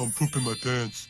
I'm pooping my pants.